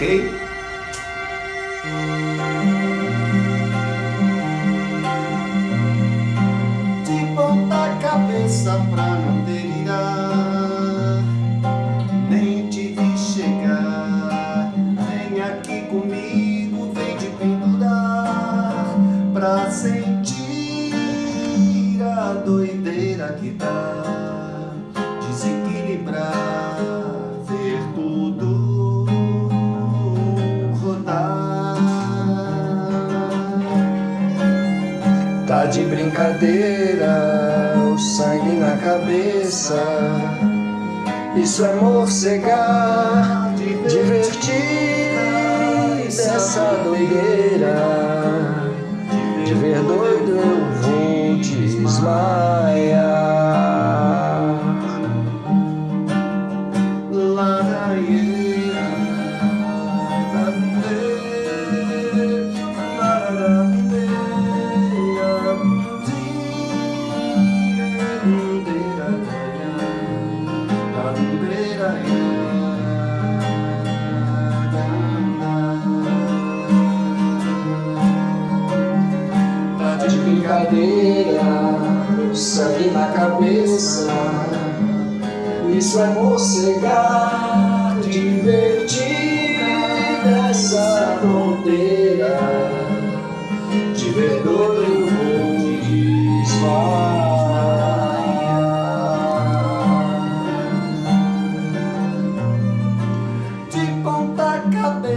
ok? De ponta cabeça pra não delirar. Nem te vi chegar. Vem aqui comigo, vem te pendurar Pra sentir a doideira que dá Tá de brincadeira, o sangue na cabeça. Isso é morcegar, divertir dessa doideira Tá de brincadeira, sangue na cabeça. Isso é morcegar, divertir dessa fronteira. De ver doido eu vou desmaiar De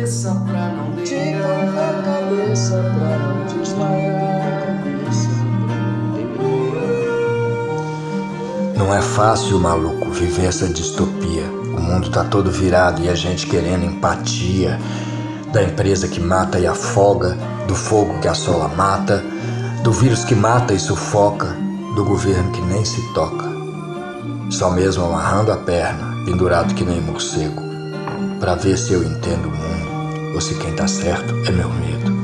cabeça pra não cabeça pra não desmaiar Não é fácil, maluco, viver essa distopia. O mundo tá todo virado e a gente querendo empatia. Da empresa que mata e afoga, do fogo que assola mata, do vírus que mata e sufoca, do governo que nem se toca. Só mesmo amarrando a perna, pendurado que nem morcego, pra ver se eu entendo o mundo se quem tá certo é meu medo.